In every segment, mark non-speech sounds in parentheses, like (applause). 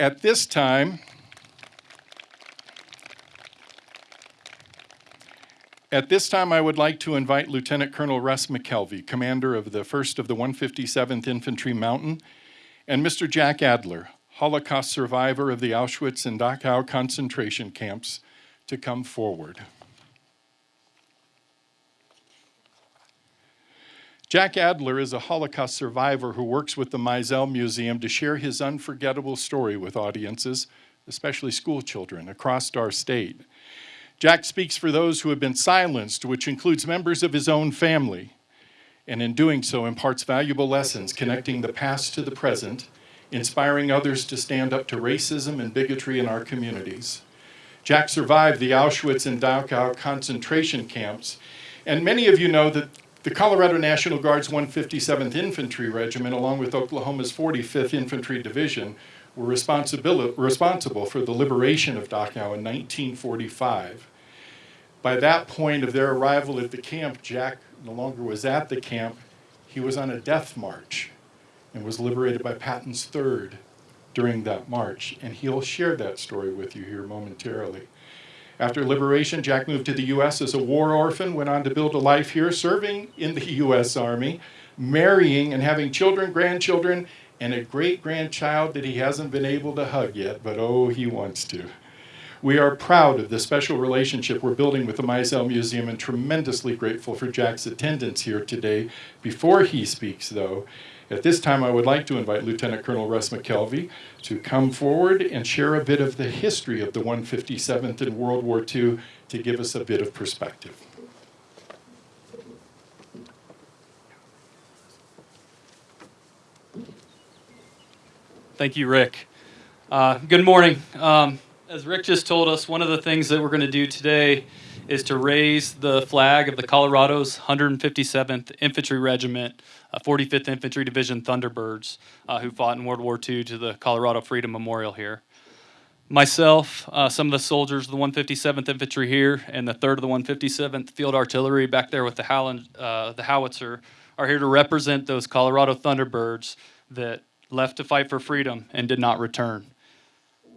At this time, At this time, I would like to invite Lieutenant Colonel Russ McKelvey, commander of the 1st of the 157th Infantry Mountain, and Mr. Jack Adler, Holocaust survivor of the Auschwitz and Dachau concentration camps, to come forward. Jack Adler is a Holocaust survivor who works with the Mizel Museum to share his unforgettable story with audiences, especially school children across our state. Jack speaks for those who have been silenced, which includes members of his own family, and in doing so imparts valuable lessons connecting the past to the present, inspiring others to stand up to racism and bigotry in our communities. Jack survived the Auschwitz and Dachau concentration camps, and many of you know that the Colorado National Guard's 157th Infantry Regiment, along with Oklahoma's 45th Infantry Division, were responsible for the liberation of Dachau in 1945. By that point of their arrival at the camp, Jack no longer was at the camp. He was on a death march and was liberated by Patton's Third during that march. And he'll share that story with you here momentarily. After liberation, Jack moved to the U.S. as a war orphan, went on to build a life here, serving in the (laughs) U.S. Army, marrying and having children, grandchildren, and a great grandchild that he hasn't been able to hug yet, but oh, he wants to. We are proud of the special relationship we're building with the Mizel Museum and tremendously grateful for Jack's attendance here today. Before he speaks, though, at this time I would like to invite Lieutenant Colonel Russ McKelvey to come forward and share a bit of the history of the 157th in World War II to give us a bit of perspective. Thank you, Rick. Uh, good morning. Um, as Rick just told us, one of the things that we're going to do today is to raise the flag of the Colorado's 157th Infantry Regiment, uh, 45th Infantry Division Thunderbirds, uh, who fought in World War II to the Colorado Freedom Memorial here. Myself, uh, some of the soldiers of the 157th Infantry here, and the 3rd of the 157th Field Artillery back there with the, Howland, uh, the howitzer are here to represent those Colorado Thunderbirds that left to fight for freedom and did not return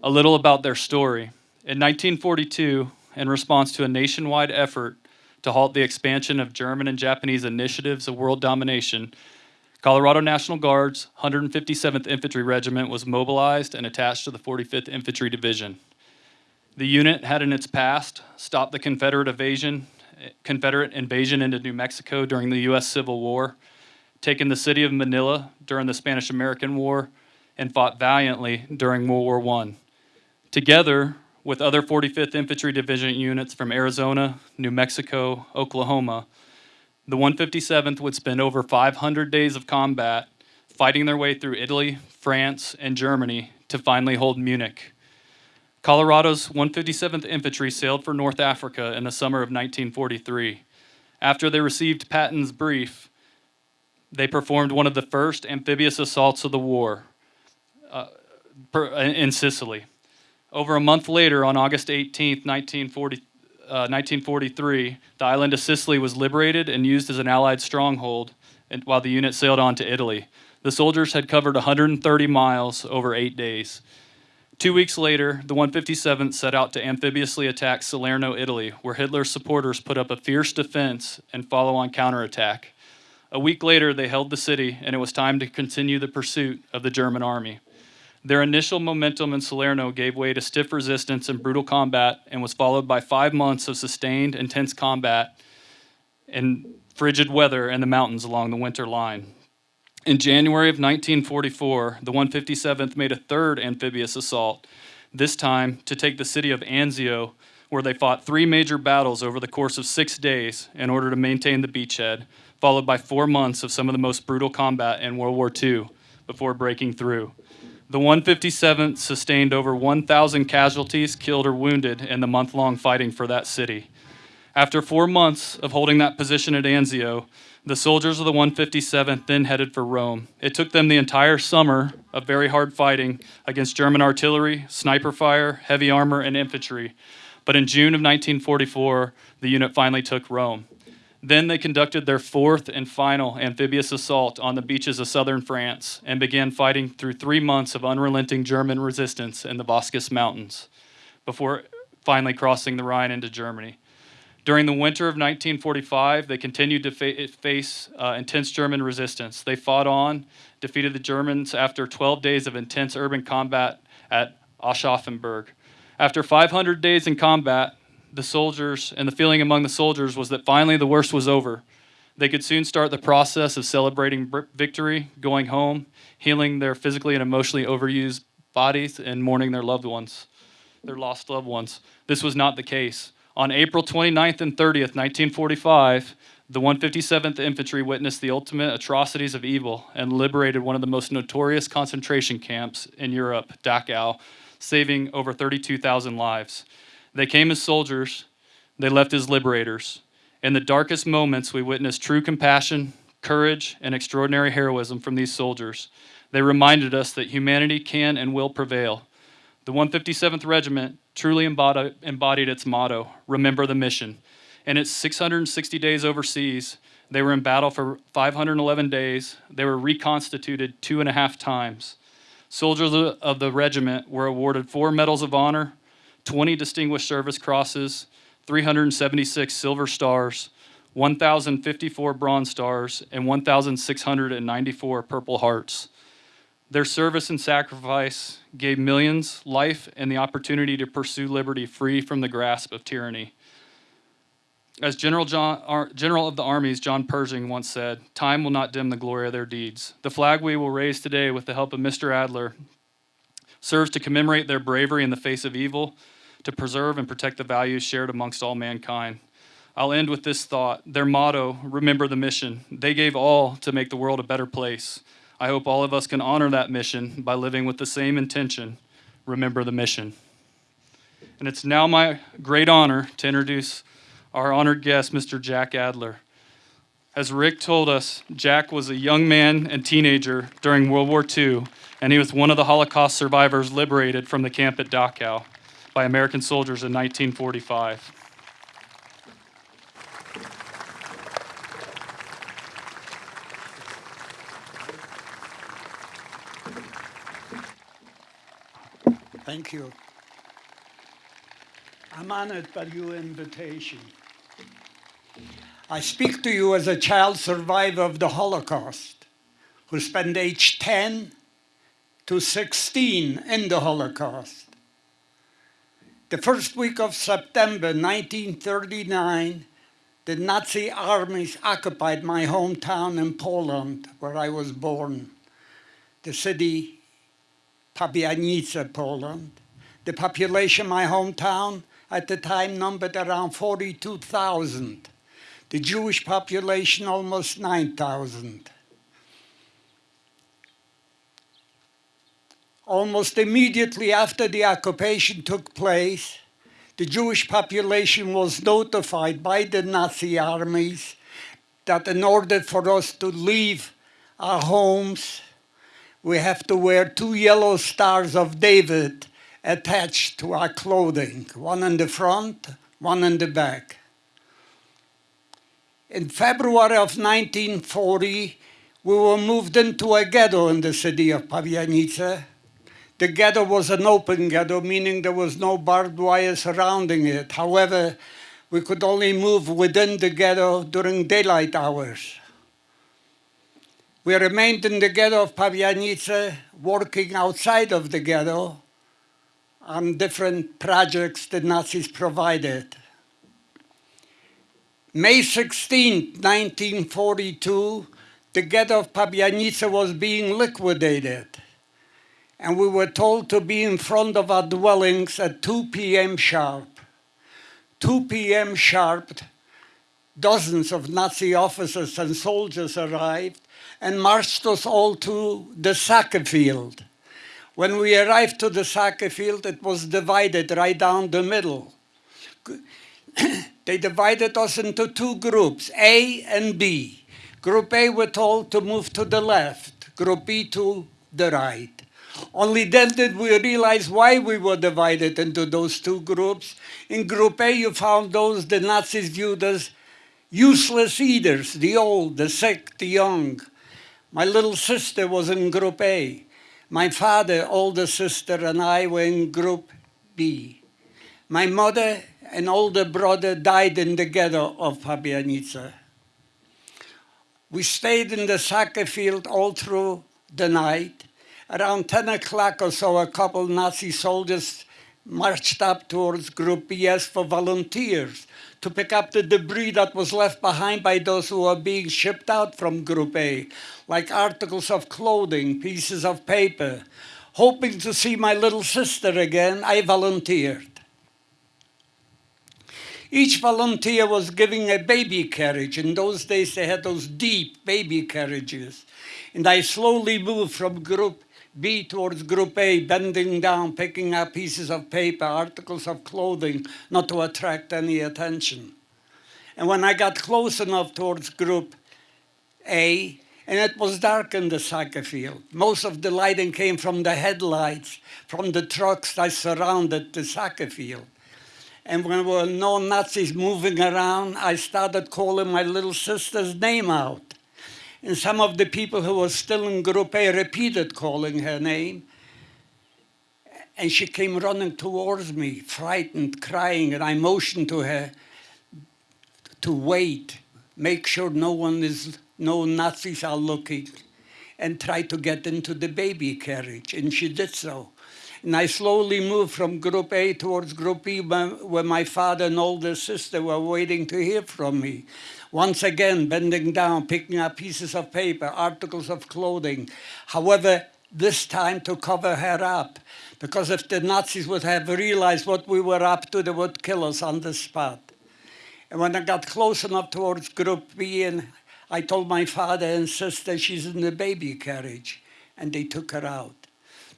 a little about their story. In 1942, in response to a nationwide effort to halt the expansion of German and Japanese initiatives of world domination, Colorado National Guard's 157th Infantry Regiment was mobilized and attached to the 45th Infantry Division. The unit had in its past stopped the Confederate invasion, Confederate invasion into New Mexico during the U.S. Civil War, taken the city of Manila during the Spanish-American War, and fought valiantly during World War I. Together with other 45th Infantry Division units from Arizona, New Mexico, Oklahoma, the 157th would spend over 500 days of combat fighting their way through Italy, France, and Germany to finally hold Munich. Colorado's 157th Infantry sailed for North Africa in the summer of 1943. After they received Patton's brief, they performed one of the first amphibious assaults of the war uh, in Sicily. Over a month later, on August 18, 1940, uh, 1943, the island of Sicily was liberated and used as an Allied stronghold while the unit sailed on to Italy. The soldiers had covered 130 miles over eight days. Two weeks later, the 157th set out to amphibiously attack Salerno, Italy, where Hitler's supporters put up a fierce defense and follow on counterattack. A week later, they held the city, and it was time to continue the pursuit of the German army. Their initial momentum in Salerno gave way to stiff resistance and brutal combat and was followed by five months of sustained, intense combat in frigid weather in the mountains along the winter line. In January of 1944, the 157th made a third amphibious assault, this time to take the city of Anzio, where they fought three major battles over the course of six days in order to maintain the beachhead, followed by four months of some of the most brutal combat in World War II before breaking through. The 157th sustained over 1,000 casualties, killed or wounded, in the month long fighting for that city. After four months of holding that position at Anzio, the soldiers of the 157th then headed for Rome. It took them the entire summer of very hard fighting against German artillery, sniper fire, heavy armor, and infantry. But in June of 1944, the unit finally took Rome. Then they conducted their fourth and final amphibious assault on the beaches of southern France and began fighting through three months of unrelenting German resistance in the Vosges Mountains before finally crossing the Rhine into Germany. During the winter of 1945, they continued to fa- face uh, intense German resistance. They fought on, defeated the Germans after 12 days of intense urban combat at Aschaffenburg. After 500 days in combat, the soldiers and the feeling among the soldiers was that finally the worst was over. They could soon start the process of celebrating victory, going home, healing their physically and emotionally overused bodies, and mourning their loved ones, their lost loved ones. This was not the case. On April 29th and 30th, 1945, the 157th Infantry witnessed the ultimate atrocities of evil and liberated one of the most notorious concentration camps in Europe, Dachau, saving over 32,000 lives. They came as soldiers, they left as liberators. In the darkest moments, we witnessed true compassion, courage, and extraordinary heroism from these soldiers. They reminded us that humanity can and will prevail. The 157th Regiment truly embodied, its motto remember the mission. In its 660 days overseas, they were in battle for 511 days. They were reconstituted two and a half times. Soldiers of the regiment were awarded four Medals of Honor, 20 Distinguished Service Crosses, 376 Silver Stars, 1,054 Bronze Stars, and 1,694 Purple Hearts. Their service and sacrifice gave millions life and the opportunity to pursue liberty free from the grasp of tyranny. As General, John, General of the Armies John Pershing once said, time will not dim the glory of their deeds. The flag we will raise today with the help of Mr. Adler serves to commemorate their bravery in the face of evil, to preserve and protect the values shared amongst all mankind. I'll end with this thought. Their motto, remember the mission. They gave all to make the world a better place. I hope all of us can honor that mission by living with the same intention. Remember the mission. And it's now my great honor to introduce our honored guest, Mr. Jack Adler. As Rick told us, Jack was a young man and teenager during World War II, and he was one of the Holocaust survivors liberated from the camp at Dachau by American soldiers in 1945. Thank you. I'm honored by your invitation. I speak to you as a child survivor of the Holocaust who spent age 10 to 16 in the Holocaust. The first week of September 1939, the Nazi armies occupied my hometown in Poland, where I was born, the city Pabianice, Poland. The population my hometown at the time numbered around 42,000. The Jewish population almost 9,000. Almost immediately after the occupation took place, the Jewish population was notified by the Nazi armies that in order for us to leave our homes, we have to wear two yellow stars of David attached to our clothing, one in the front, one in the back. In February of 1940, we were moved into a ghetto in the city of Pabianice. The ghetto was an open ghetto, meaning there was no barbed wire surrounding it. However, we could only move within the ghetto during daylight hours. We remained in the ghetto of Pabianice, working outside of the ghetto on different projects the Nazis provided. May 16, 1942, the ghetto of Pabianice was being liquidated, and we were told to be in front of our dwellings at 2 p.m. sharp. 2 p.m. sharp, dozens of Nazi officers and soldiers arrived and marched us all to the soccer field. When we arrived to the soccer field, it was divided right down the middle. they divided us into two groups, A and B. Group A were told to move to the left, Group B to the right. Only then did we realize why we were divided into those two groups. In Group A, you found those the Nazis viewed as Useless eaters, the old, the sick, the young. My little sister was in Group A. My father, older sister, and I were in Group B. My mother and older brother died in the ghetto of Pabianica. We stayed in the soccer field all through the night. Around 10 o'clock or so, a couple Nazi soldiers marched up towards Group BS for volunteers to pick up the debris that was left behind by those who were being shipped out from Group A, like articles of clothing, pieces of paper. Hoping to see my little sister again, I volunteered. Each volunteer was giving a baby carriage. In those days, they had those deep baby carriages. And I slowly moved from Group B towards Group A, bending down, picking up pieces of paper, articles of clothing, not to attract any attention. And when I got close enough towards Group A, and it was dark in the soccer field. Most of the lighting came from the headlights, from the trucks that surrounded the soccer field. And when there were no Nazis moving around, I started calling my little sister's name out. And some of the people who were still in Group A repeated calling her name. And she came running towards me, frightened, crying, and I motioned to her to wait, make sure no one is, no Nazis are looking, and try to get into the baby carriage. And she did so. And I slowly moved from Group A towards Group B, where my father and older sister were waiting to hear from me. Once again, bending down, picking up pieces of paper, articles of clothing. However, this time to cover her up, because if the Nazis would have realized what we were up to, they would kill us on the spot. And when I got close enough towards Group B, and I told my father and sister she's in the baby carriage, and they took her out.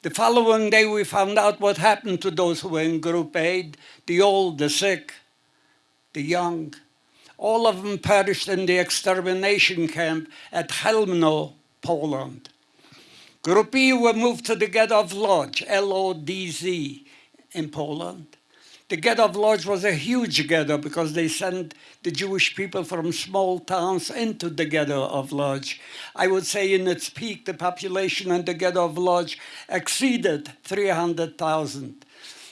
The following day, we found out what happened to those who were in Group A, the old, the sick, the young. All of them perished in the extermination camp at Chełmno, Poland. Group B were moved to the Ghetto of Lodz, L-O-D-Z, in Poland. The ghetto of Lodz was a huge ghetto because they sent the Jewish people from small towns into the ghetto of Lodz. I would say in its peak, the population in the ghetto of Lodz exceeded 300,000.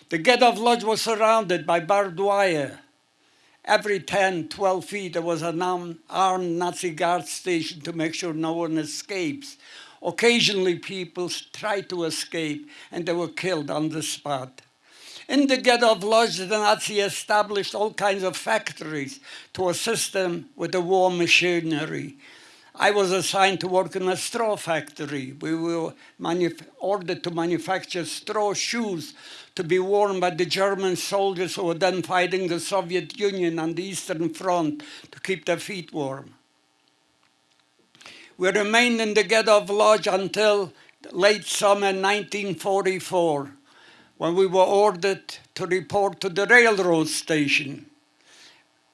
The ghetto of Lodz was surrounded by barbed wire. Every 10, 12 feet, there was an armed Nazi guard station to make sure no one escapes. Occasionally, people tried to escape and they were killed on the spot. In the ghetto of Lodz, the Nazi established all kinds of factories to assist them with the war machinery. I was assigned to work in a straw factory. We were ordered to manufacture straw shoes to be worn by the German soldiers who were then fighting the Soviet Union on the Eastern Front to keep their feet warm. We remained in the ghetto of Lodz until late summer 1944 when we were ordered to report to the railroad station.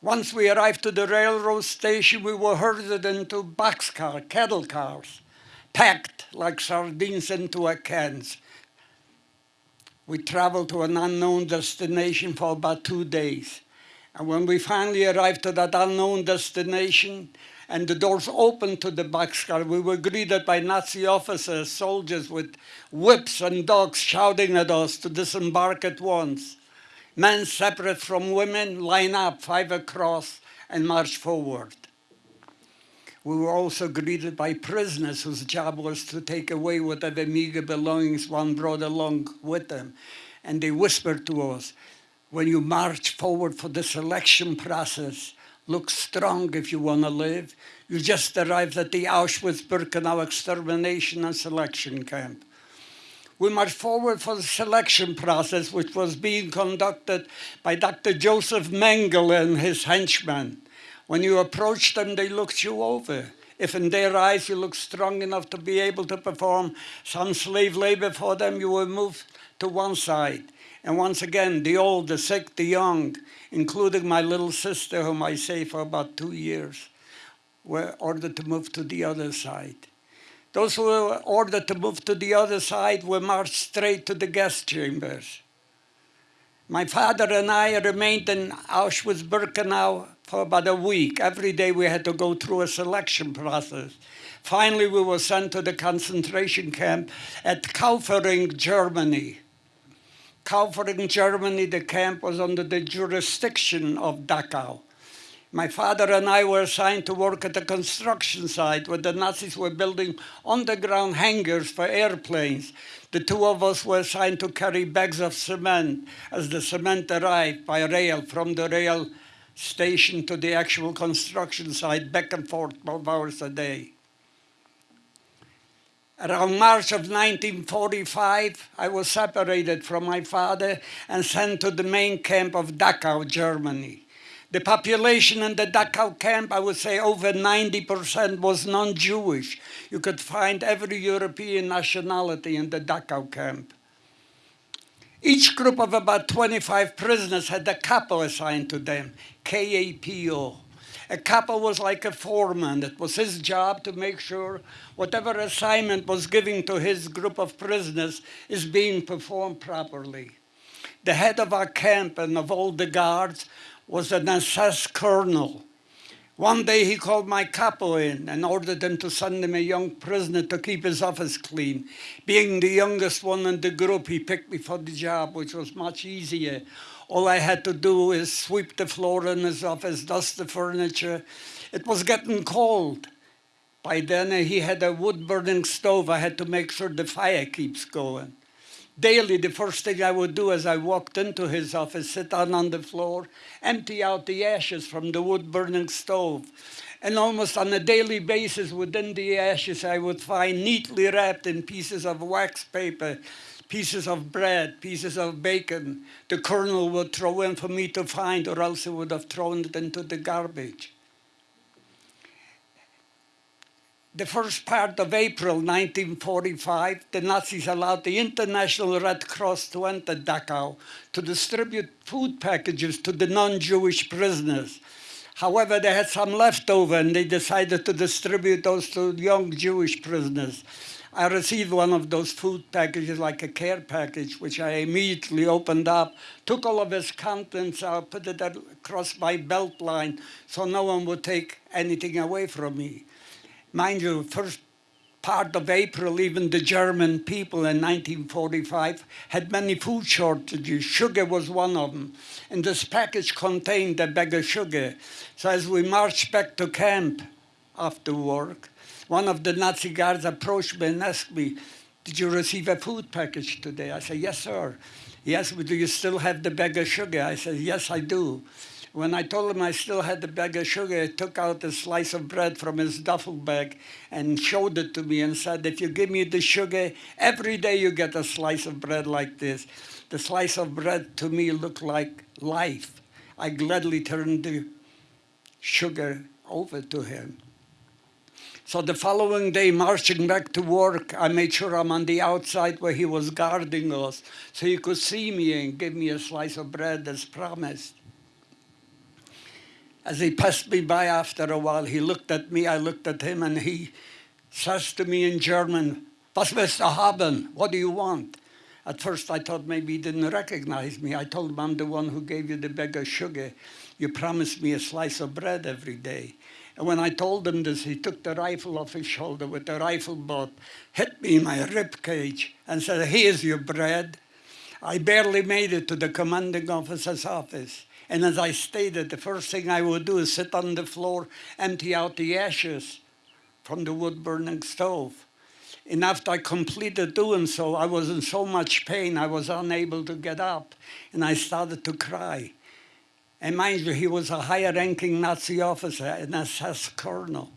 Once we arrived to the railroad station, we were herded into boxcar, cattle cars, packed like sardines into a cans. We traveled to an unknown destination for about two days. And when we finally arrived to that unknown destination, and the doors opened to the boxcar. We were greeted by Nazi officers, soldiers with whips and dogs shouting at us to disembark at once. Men separate from women line up five across and march forward. We were also greeted by prisoners whose job was to take away whatever meager belongings one brought along with them. And they whispered to us, when you march forward for the selection process, look strong if you want to live. You just arrived at the Auschwitz-Birkenau extermination and selection camp. We marched forward for the selection process, which was being conducted by Dr. Joseph Mengele and his henchmen. When you approached them, they looked you over. If in their eyes you looked strong enough to be able to perform some slave labor for them, you were moved to one side. And once again, the old, the sick, the young, including my little sister, whom I saved for about two years, were ordered to move to the other side. Those who were ordered to move to the other side were marched straight to the gas chambers. My father and I remained in Auschwitz-Birkenau for about a week. Every day we had to go through a selection process. Finally, we were sent to the concentration camp at Kaufering, Germany. Kaufering, Germany, the camp was under the jurisdiction of Dachau. My father and I were assigned to work at the construction site where the Nazis were building underground hangars for airplanes. The two of us were assigned to carry bags of cement as the cement arrived by rail from the rail station to the actual construction site, back and forth 12 hours a day. Around March of 1945, I was separated from my father and sent to the main camp of Dachau, Germany. The population in the Dachau camp, I would say over 90% was non-Jewish. You could find every European nationality in the Dachau camp. Each group of about 25 prisoners had a capo assigned to them, K-A-P-O. A capo was like a foreman. It was his job to make sure whatever assignment was given to his group of prisoners is being performed properly. The head of our camp and of all the guards was an SS colonel. One day he called my capo in and ordered him to send him a young prisoner to keep his office clean. Being the youngest one in the group, he picked me for the job, which was much easier. All I had to do is sweep the floor in his office, dust the furniture. It was getting cold. By then he had a wood burning stove. I had to make sure the fire keeps going. Daily, the first thing I would do as I walked into his office, sit down on the floor, empty out the ashes from the wood burning stove. And almost on a daily basis within the ashes, I would find neatly wrapped in pieces of wax paper, pieces of bread, pieces of bacon. The colonel would throw in for me to find, or else he would have thrown it into the garbage. the first part of April 1945, the Nazis allowed the International Red Cross to enter Dachau to distribute food packages to the non-Jewish prisoners. However, they had some left over and they decided to distribute those to young Jewish prisoners. I received one of those food packages, like a care package, which I immediately opened up, took all of its contents out, put it across my belt line so no one would take anything away from me. Mind you, first part of April, even the German people in 1945 had many food shortages. Sugar was one of them. And this package contained a bag of sugar. So as we marched back to camp after work, one of the Nazi guards approached me and asked me, did you receive a food package today? I said, yes, sir. Yes, but do you still have the bag of sugar? I said, yes, I do. When I told him I still had the bag of sugar, he took out a slice of bread from his duffel bag and showed it to me and said, if you give me the sugar, every day you get a slice of bread like this. The slice of bread to me looked like life. I gladly turned the sugar over to him. So the following day, marching back to work, I made sure I'm on the outside where he was guarding us, so he could see me and give me a slice of bread as promised. As he passed me by after a while, he looked at me, I looked at him, and he says to me in German, Was willst du haben? What do you want? At first I thought maybe he didn't recognize me. I told him I'm the one who gave you the bag of sugar. You promised me a slice of bread every day. And when I told him this, he took the rifle off his shoulder with the rifle butt, hit me in my rib cage, and said, here's your bread. I barely made it to the commanding officer's office. And as I stated, the first thing I would do is sit on the floor, empty out the ashes from the wood burning stove. And after I completed doing so, I was in so much pain, I was unable to get up. And I started to cry. And mind you, he was a higher ranking Nazi officer, an SS colonel.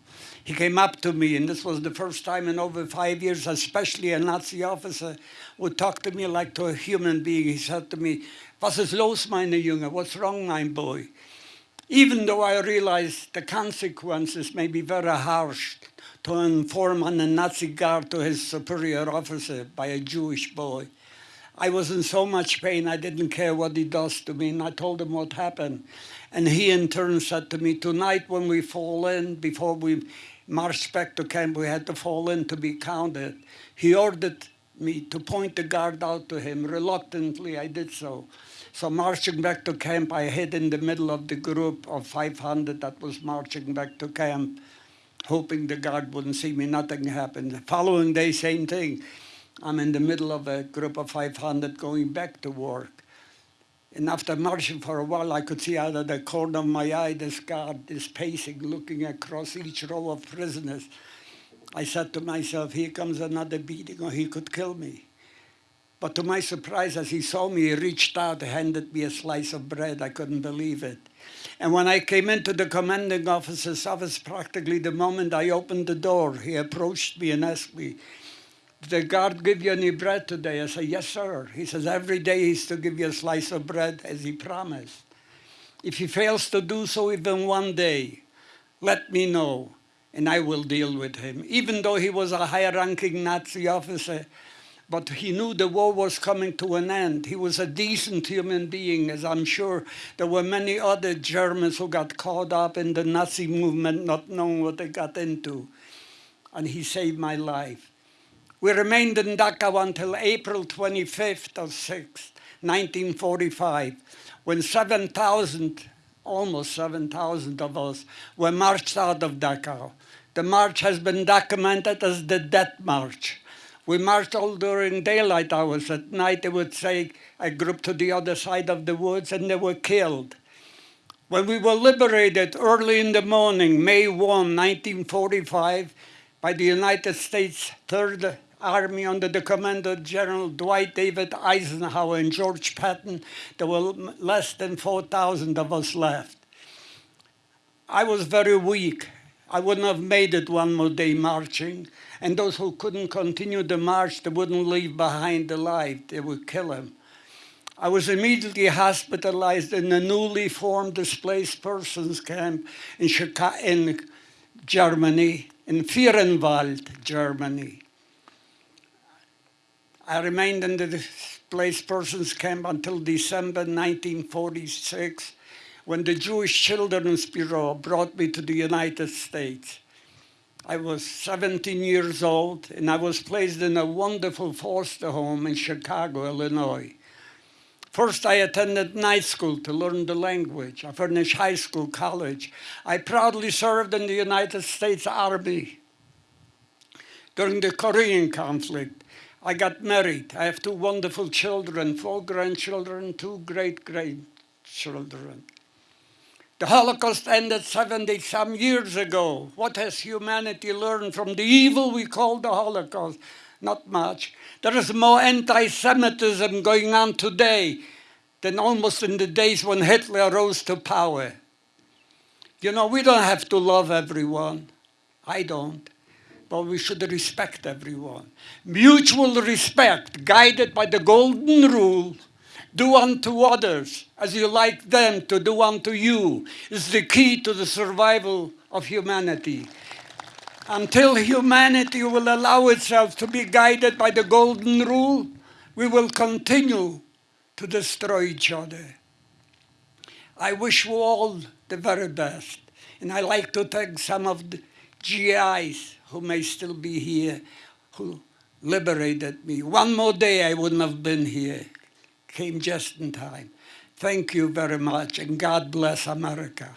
He came up to me, and this was the first time in over five years, especially a Nazi officer would talk to me like to a human being. He said to me, Was ist los, meine Junge? What's wrong, mein boy? Even though I realized the consequences may be very harsh to inform on a Nazi guard to his superior officer by a Jewish boy. I was in so much pain, I didn't care what he does to me, and I told him what happened. And he in turn said to me, tonight when we fall in, before we marched back to camp, we had to fall in to be counted. He ordered me to point the guard out to him. Reluctantly, I did so. So marching back to camp, I hid in the middle of the group of 500 that was marching back to camp, hoping the guard wouldn't see me. Nothing happened. The following day, same thing. I'm in the middle of a group of 500 going back to work. And after marching for a while, I could see out of the corner of my eye this guard is pacing, looking across each row of prisoners. I said to myself, here comes another beating, or he could kill me. But to my surprise, as he saw me, he reached out, handed me a slice of bread. I couldn't believe it. And when I came into the commanding officer's office, practically the moment I opened the door, he approached me and asked me, did the guard give you any bread today? I said, yes, sir. He says, every day he's to give you a slice of bread as he promised. If he fails to do so even one day, let me know and I will deal with him. Even though he was a high-ranking Nazi officer, but he knew the war was coming to an end. He was a decent human being, as I'm sure there were many other Germans who got caught up in the Nazi movement, not knowing what they got into. And he saved my life. We remained in Dachau until April 25th or 6th, 1945, when 7,000, almost 7,000 of us were marched out of Dachau. The march has been documented as the Death March. We marched all during daylight hours. At night, they would say a group to the other side of the woods, and they were killed. When we were liberated early in the morning, May 1, 1945, by the United States 3rd Army under the commander General Dwight David Eisenhower and George Patton, there were less than 4,000 of us left. I was very weak. I wouldn't have made it one more day marching. And those who couldn't continue the march, they wouldn't leave behind the alive. They would kill him. I was immediately hospitalized in a newly formed displaced persons camp in, Chicago, in Germany, in Föhrenwald, Germany. I remained in the displaced persons camp until December 1946 when the Jewish Children's Bureau brought me to the United States. I was 17 years old and I was placed in a wonderful foster home in Chicago, Illinois. First, I attended night school to learn the language. I finished high school, college. I proudly served in the United States Army during the Korean conflict. I got married. I have two wonderful children, four grandchildren, two great-grandchildren. The Holocaust ended 70 some years ago. What has humanity learned from the evil we call the Holocaust? Not much. There is more anti-Semitism going on today than almost in the days when Hitler rose to power. You know, we don't have to love everyone. I don't. But we should respect everyone. Mutual respect, guided by the golden rule, do unto others as you like them to do unto you, is the key to the survival of humanity. Until humanity will allow itself to be guided by the golden rule, we will continue to destroy each other. I wish you all the very best. And I like to thank some of the GIs who may still be here, who liberated me. One more day I wouldn't have been here. Came just in time. Thank you very much, and God bless America.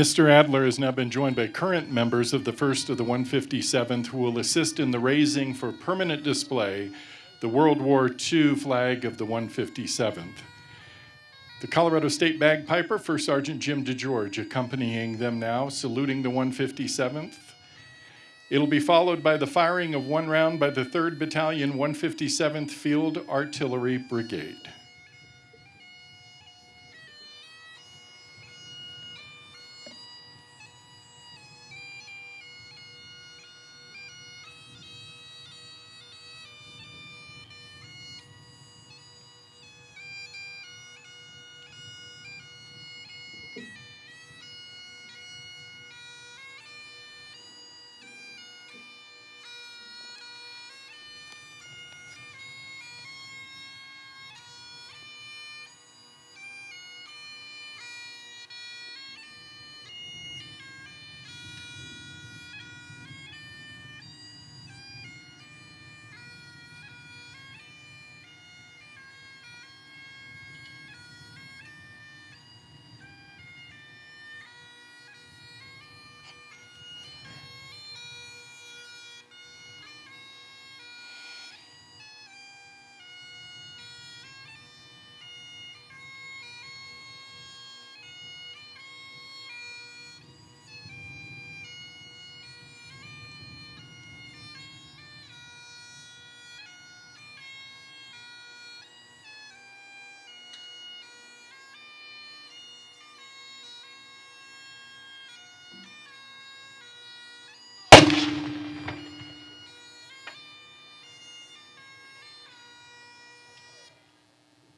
Mr. Adler has now been joined by current members of the 1st of the 157th who will assist in the raising for permanent display the World War II flag of the 157th. The Colorado State Bagpiper, First Sergeant Jim DeGeorge, accompanying them now, saluting the 157th. It'll be followed by the firing of one round by the 3rd Battalion 157th Field Artillery Brigade.